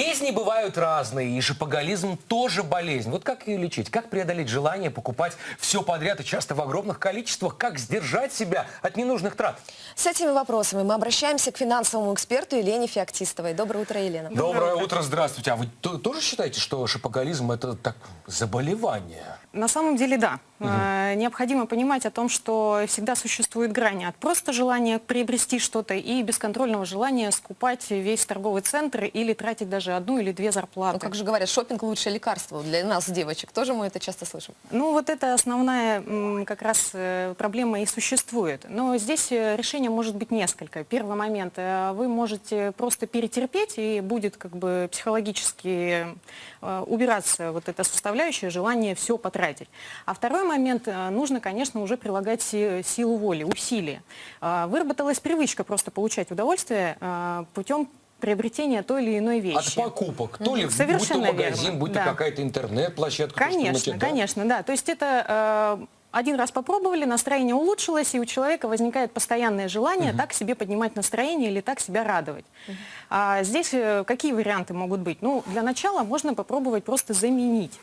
Болезни бывают разные, и шопоголизм тоже болезнь. Вот как ее лечить? Как преодолеть желание покупать все подряд и часто в огромных количествах? Как сдержать себя от ненужных трат? С этими вопросами мы обращаемся к финансовому эксперту Елене Феоктистовой. Доброе утро, Елена. Доброе утро, здравствуйте. А вы то- тоже считаете, что шопоголизм это так заболевание? На самом деле, да. Э, Необходимо понимать о том, что всегда существует грани от просто желания приобрести что-то и бесконтрольного желания скупать весь торговый центр или тратить даже одну или две зарплаты. Ну, как же говорят, шопинг лучшее лекарство для нас, девочек. Тоже мы это часто слышим. Ну, вот это основная как раз э, проблема и существует. Но здесь э, решение может быть несколько. Первый момент. э, Вы можете просто перетерпеть, и будет как бы психологически убираться вот эта составляющая, желание все потратить. А второй момент. Нужно, конечно, уже прилагать си- силу воли, усилия. Э, Выработалась привычка просто получать удовольствие путем приобретения той или иной вещи. От покупок. То ли будь то Совершенно магазин, верно, будь то да. какая-то интернет-площадка. то, что мы Конечно, да? конечно, да. То есть это э, один раз попробовали, настроение улучшилось, и у человека возникает постоянное желание так себе поднимать настроение или так себя радовать. А здесь э, какие варианты могут быть? Ну, для начала можно попробовать просто заменить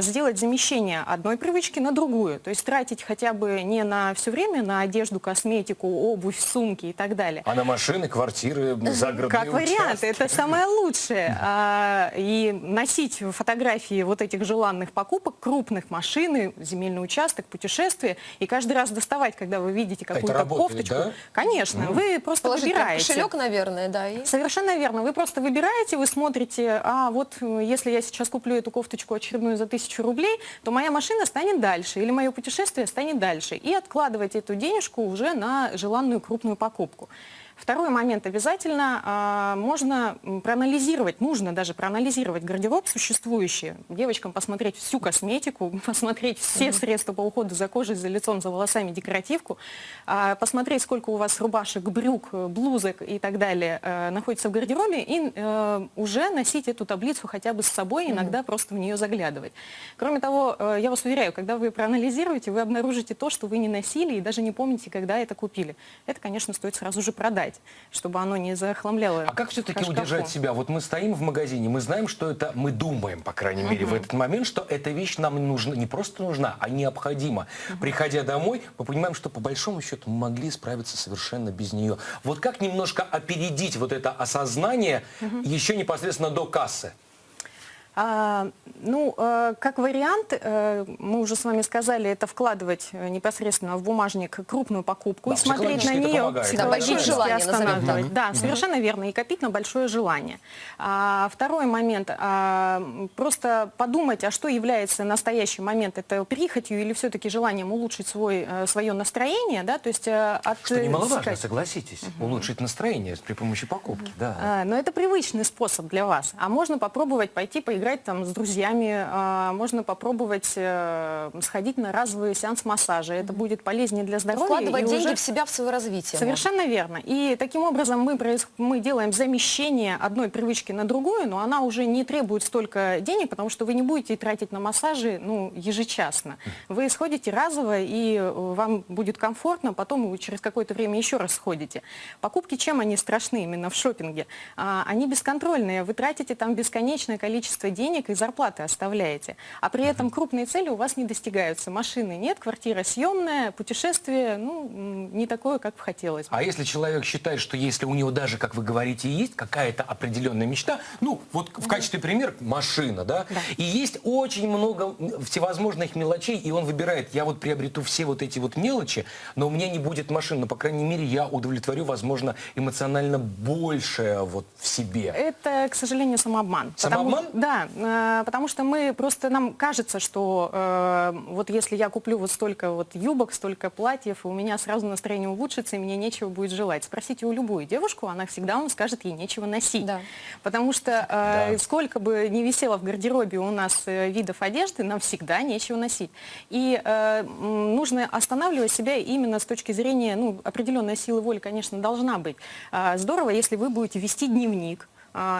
сделать замещение одной привычки на другую. То есть тратить хотя бы не на все время на одежду, косметику, обувь, сумки и так далее. А на машины, квартиры, загородные Как вариант, это самое лучшее. А, и носить фотографии вот этих желанных покупок, крупных машин, земельный участок, путешествия, и каждый раз доставать, когда вы видите какую-то работает, кофточку. да? Конечно, вы просто Положить выбираете. кошелек, наверное, да. И... Совершенно верно. Вы просто выбираете, вы смотрите, а вот э, если я сейчас куплю эту кофточку очередную за тысячу рублей, то моя машина станет дальше, или мое путешествие станет дальше. И откладывать эту денежку уже на желанную крупную покупку. Второй момент. Обязательно а, можно проанализировать, нужно даже проанализировать гардероб существующий, девочкам посмотреть всю косметику, посмотреть все средства по уходу за кожей, за лицом, за волосами, декоративку, а, посмотреть, сколько у вас рубашек, брюк, э, блузок и так далее э, находится в гардеробе, и э, уже носить эту таблицу хотя бы с собой, иногда просто в нее заглядывать. Кроме того, э, я вас уверяю, когда вы проанализируете, вы обнаружите то, что вы не носили и даже не помните, когда это купили. Это, конечно, стоит сразу же продать, чтобы оно не захламляло А как все-таки удержать себя? Вот мы стоим в магазине, мы знаем, что это, мы думаем, по крайней мере, в этот момент, что эта вещь нам нужна, не просто нужна, а необходима. Приходя домой, мы понимаем, что по большому счету мы могли справиться совершенно без нее. Вот как немножко опередить вот это осознание еще непосредственно до кассы? А, ну, э, как вариант, э, мы уже с вами сказали, это вкладывать э, непосредственно в бумажник крупную покупку Да, и смотреть на нее. Да, психологически желание, назовем останавливать. так. Да, совершенно верно, и копить на большое желание. А, второй момент, а, просто подумать, а что является настоящий момент, это прихотью или все-таки желанием улучшить свой, свое настроение, да, то есть от... Что немаловажно, согласитесь, улучшить настроение при помощи покупки. Да. а, Но это привычный способ для вас. А можно попробовать пойти поиграть там с друзьями, а, можно попробовать э, сходить на разовый сеанс массажа. Это будет полезнее для здоровья. Вкладывать деньги уже- в себя, в свое развитие. Совершенно верно. И таким образом мы, проис- мы делаем замещение одной привычки на другую, но она уже не требует столько денег, потому что вы не будете тратить на массажи ну, ежечасно. Вы сходите разово, и э, вам будет комфортно, потом вы через какое-то время еще раз сходите. Покупки, чем они страшны именно в шопинге? А, они бесконтрольные. Вы тратите там бесконечное количество денег и зарплаты оставляете. А при этом крупные цели у вас не достигаются. Машины нет, квартира съемная, путешествие ну, не такое, как бы хотелось бы. А если человек считает, что если у него даже, как вы говорите, есть какая-то определенная мечта, ну, вот в качестве примера машина, да, Да. и есть очень много всевозможных мелочей, и он выбирает, я вот приобрету все вот эти вот мелочи, но у меня не будет машины, но, по крайней мере, я удовлетворю, возможно, эмоционально большее вот в себе. Это, к сожалению, самообман. Самообман? Потому, да, э, потому что мы просто, нам кажется, что э, вот если я куплю вот столько вот юбок, столько платьев, у меня сразу настроение улучшится, и мне нечего будет желать. Спросите у любую девушку, она всегда вам скажет, ей нечего носить. Да. Потому что э, Да. сколько бы ни висело в гардеробе у нас э, видов одежды, нам всегда нечего носить. И э, нужно останавливать себя именно с точки зрения, ну, определенная сила воли, конечно, должна быть. А, Здорово, если вы будете вести дневник,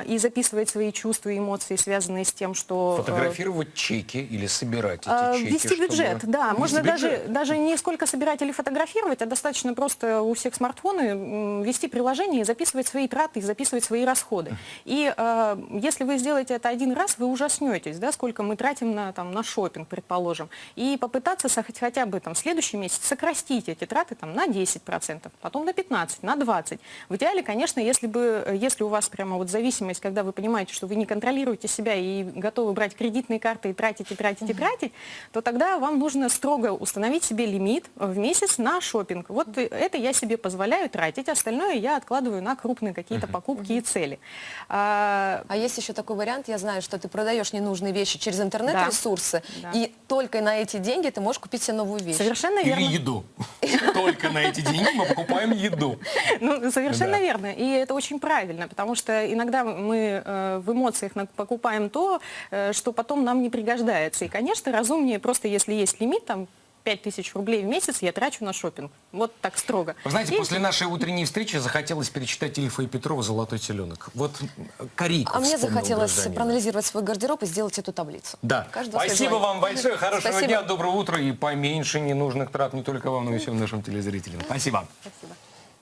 и записывать свои чувства и эмоции, связанные с тем, что... э, Фотографировать чеки или собирать а, эти чеки? Вести чтобы- бюджет, да. Вести Можно даже, бюджет? даже не сколько собирать или фотографировать, а достаточно просто у всех смартфоны вести приложение и записывать свои траты, и записывать свои расходы. И э, если вы сделаете это один раз, вы ужаснетесь, да, сколько мы тратим на, там, на шопинг, предположим. И попытаться хотя бы там, в следующий месяц сократить эти траты там, на 10%, потом на 15%, на 20%. В идеале, конечно, если, бы, э, если у вас прямо вот зависимость, когда вы понимаете, что вы не контролируете себя и готовы брать кредитные карты и тратить, и тратить, и тратить, то тогда вам нужно строго установить себе лимит в месяц на шопинг. Вот это я себе позволяю тратить, остальное я откладываю на крупные какие-то покупки и цели. А, А есть еще такой вариант, я знаю, что ты продаешь ненужные вещи через интернет-ресурсы, Да. и только на эти деньги ты можешь купить себе новую вещь. Совершенно Или верно. еду. Только на эти деньги мы покупаем еду. Ну, совершенно верно. И это очень правильно, потому что иногда мы э, в эмоциях покупаем то, э, что потом нам не пригождается. И, конечно, разумнее просто, если есть лимит, там, 5000 рублей в месяц я трачу на шопинг. Вот так строго. Вы знаете, И- после нашей утренней встречи захотелось перечитать Ильфа и Петрова «Золотой теленок». Вот корейку А мне захотелось гражданин. проанализировать свой гардероб и сделать эту таблицу. Да. Каждого Спасибо вам большое. Хорошего Спасибо. дня, доброго утра и поменьше ненужных трат не только вам, но и всем нашим телезрителям. Спасибо. Спасибо.